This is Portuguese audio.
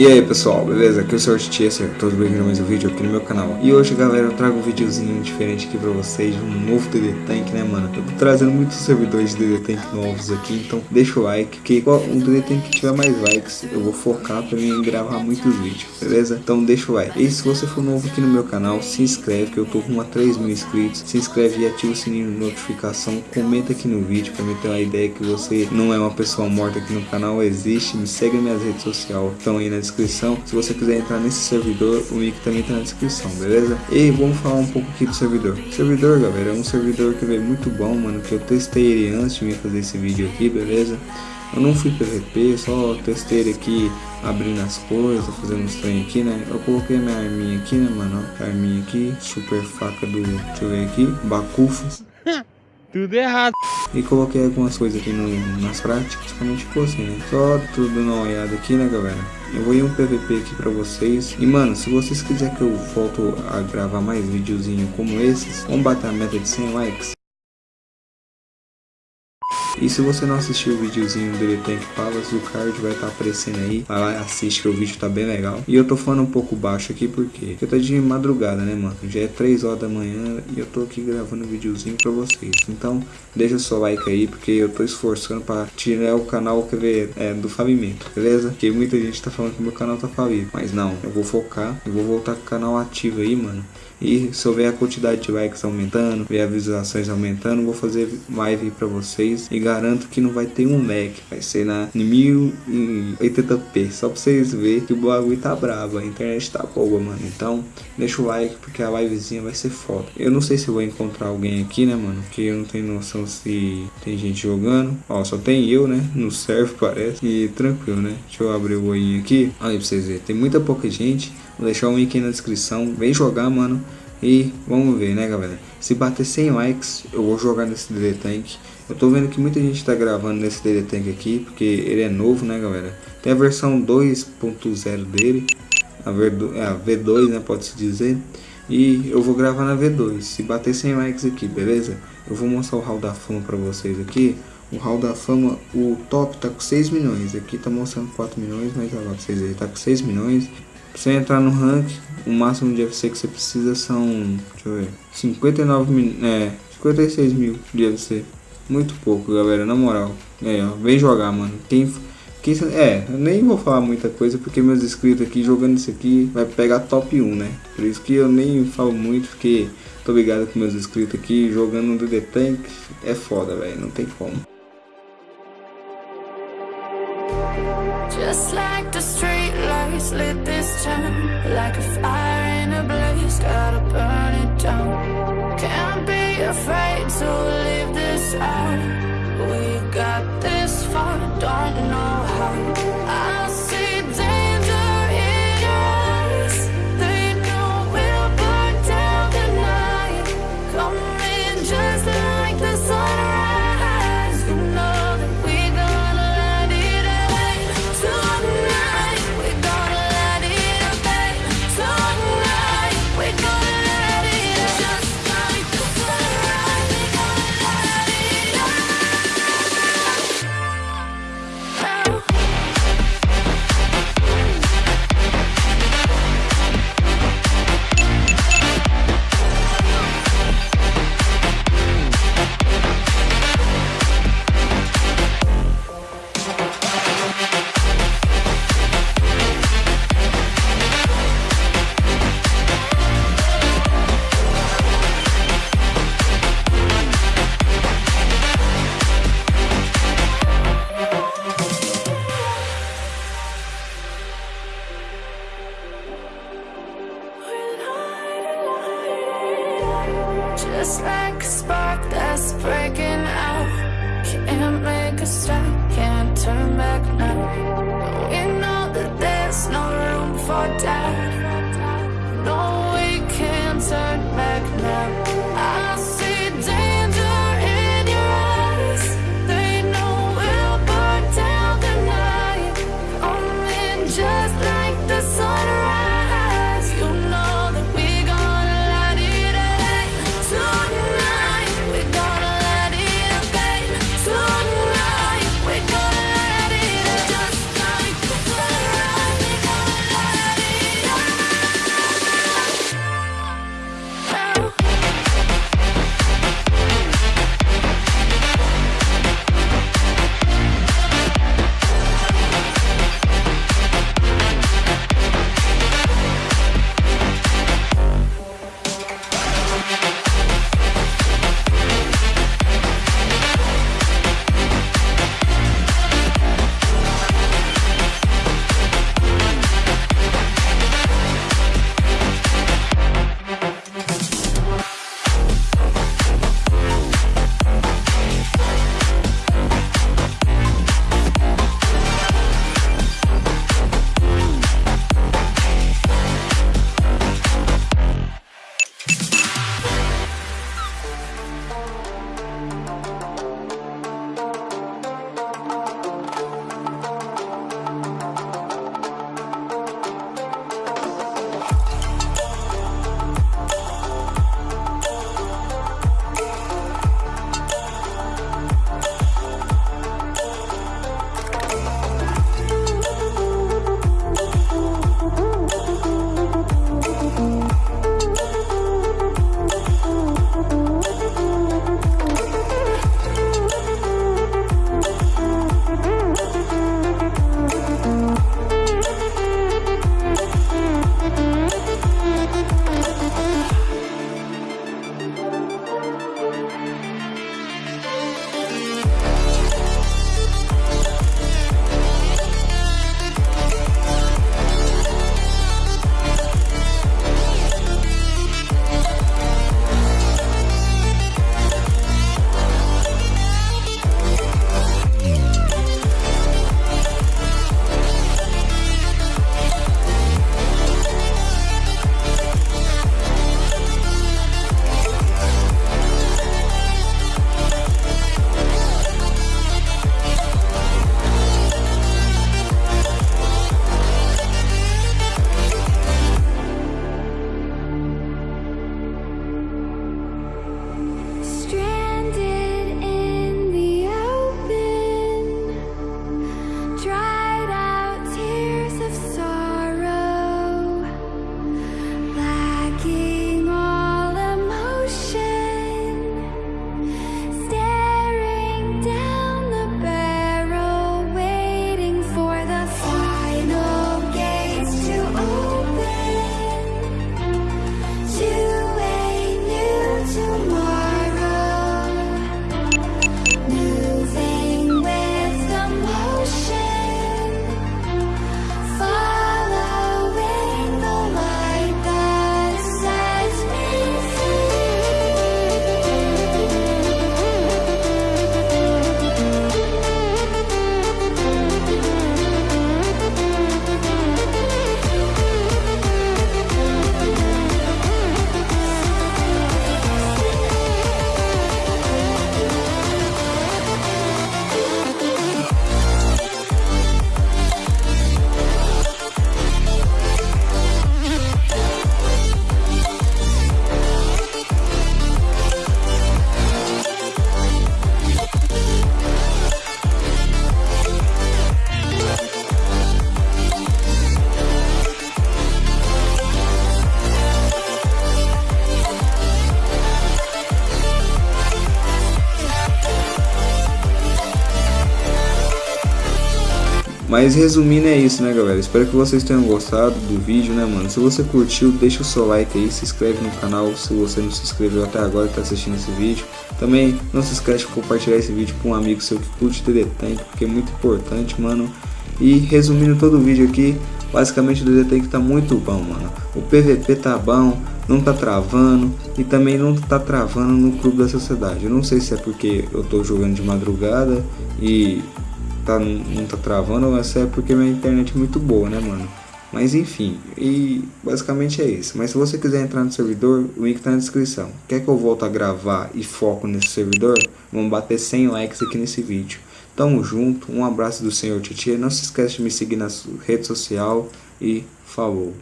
E aí pessoal, beleza? Aqui é o Sr. Chaser, todos bem-vindos a mais um vídeo aqui no meu canal E hoje galera eu trago um videozinho diferente aqui pra vocês, um novo DD Tank né mano Eu tô trazendo muitos servidores de DD Tank novos aqui, então deixa o like Que o DD Tank que tiver mais likes, eu vou focar pra mim gravar muitos vídeos, beleza? Então deixa o like E se você for novo aqui no meu canal, se inscreve que eu tô com a 3 mil inscritos Se inscreve e ativa o sininho de notificação, comenta aqui no vídeo pra me ter uma ideia que você não é uma pessoa morta aqui no canal, existe Me segue nas minhas redes sociais, estão aí na descrição. Se você quiser entrar nesse servidor, o link também tá na descrição, beleza? E vamos falar um pouco aqui do servidor. O servidor, galera, é um servidor que veio muito bom, mano, que eu testei ele antes de me fazer esse vídeo aqui, beleza? Eu não fui PVP, só testei ele aqui abrindo as coisas, fazendo uns trem aqui, né? Eu coloquei minha arminha aqui, né, mano? Arminha aqui, super faca do... Deixa eu ver aqui, Bacufo. Tudo errado. E coloquei algumas coisas aqui no, nas práticas, praticamente ficou assim, né? Só tudo na olhada aqui, né, galera? Eu vou ir um PVP aqui pra vocês. E, mano, se vocês quiserem que eu volto a gravar mais videozinho como esses, vamos bater a meta de 100 likes. E se você não assistiu o videozinho do Tank Palace, o card vai estar tá aparecendo aí. Vai lá e assiste que o vídeo tá bem legal. E eu tô falando um pouco baixo aqui porque eu tô de madrugada, né, mano? Já é 3 horas da manhã e eu tô aqui gravando um videozinho pra vocês. Então, deixa o seu like aí porque eu tô esforçando pra tirar o canal que vê, é, do falimento, beleza? Porque muita gente tá falando que meu canal tá falido. Mas não, eu vou focar, eu vou voltar com o canal ativo aí, mano. E se eu ver a quantidade de likes aumentando, ver as visualizações aumentando, vou fazer live pra vocês. E garanto que não vai ter um lag, vai ser na 1080p. Só pra vocês verem que o bagulho tá bravo, a internet tá boa, mano. Então, deixa o like porque a livezinha vai ser foda. Eu não sei se vou encontrar alguém aqui, né, mano? Porque eu não tenho noção se tem gente jogando. Ó, só tem eu, né? No serve parece. E tranquilo, né? Deixa eu abrir o olhinho aqui. Aí pra vocês verem. Tem muita pouca gente. Vou deixar o link aí na descrição. Vem jogar, mano. E vamos ver, né, galera? Se bater 100 likes, eu vou jogar nesse DD Tank. Eu tô vendo que muita gente tá gravando nesse DD Tank aqui, porque ele é novo, né, galera? Tem a versão 2.0 dele, a, V2, é, né, pode-se dizer. E eu vou gravar na V2, se bater 100 likes aqui, beleza? Eu vou mostrar o hall da fama pra vocês aqui. O hall da fama, o top tá com 6 milhões. Aqui tá mostrando 4 milhões, mas agora vocês verem, tá com 6 milhões. Pra você entrar no rank, o máximo de FC que você precisa são, deixa eu ver, 59 mil, é, 56 mil de FC. Muito pouco, galera, na moral. É, ó, vem jogar, mano. Quem, quem, é, eu nem vou falar muita coisa porque meus inscritos aqui jogando isso aqui vai pegar top 1, né? Por isso que eu nem falo muito, porque tô ligado com meus inscritos aqui jogando no DD Tank é foda, velho, não tem como. Just like the street lights lit this town Like a fire in a blaze, gotta burn it down. Can't be afraid to leave this out. We got this far, don't know Mas resumindo é isso, né, galera? Espero que vocês tenham gostado do vídeo, né, mano? Se você curtiu, deixa o seu like aí, se inscreve no canal se você não se inscreveu até agora e tá assistindo esse vídeo. Também não se esquece de compartilhar esse vídeo com um amigo seu que curte TD Tank, porque é muito importante, mano. E resumindo todo o vídeo aqui, basicamente o DD Tank tá muito bom, mano. O PVP tá bom, não tá travando e também não tá travando no clube da sociedade. Eu não sei se é porque eu tô jogando de madrugada e tá, não tá travando se é porque minha internet é muito boa, né, mano? Mas enfim, e basicamente é isso. Mas se você quiser entrar no servidor, o link tá na descrição. Quer que eu volte a gravar e foco nesse servidor? Vamos bater 100 likes aqui nesse vídeo. Tamo junto, um abraço do Senhor Titia. Não se esqueça de me seguir na rede social e falou.